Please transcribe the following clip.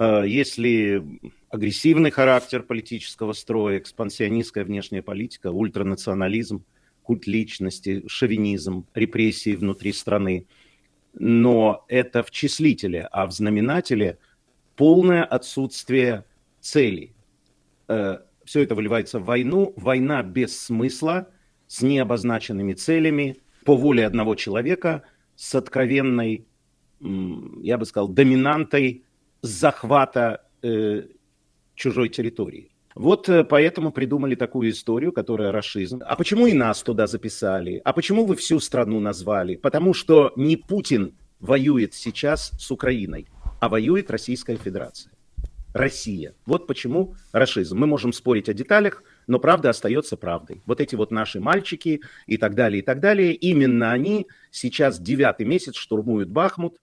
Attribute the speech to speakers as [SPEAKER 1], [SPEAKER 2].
[SPEAKER 1] Э, если агрессивный характер политического строя, экспансионистская внешняя политика, ультранационализм, культ личности, шовинизм, репрессии внутри страны. Но это в числителе, а в знаменателе полное отсутствие целей. Э, Все это выливается в войну. Война без смысла, с необозначенными целями, по воле одного человека, с откровенной, я бы сказал, доминантой захвата э, чужой территории. Вот э, поэтому придумали такую историю, которая расизм. А почему и нас туда записали? А почему вы всю страну назвали? Потому что не Путин воюет сейчас с Украиной, а воюет Российская Федерация. Россия. Вот почему расизм. Мы можем спорить о деталях, но правда остается правдой. Вот эти вот наши мальчики и так далее, и так далее, именно они сейчас девятый месяц штурмуют Бахмут,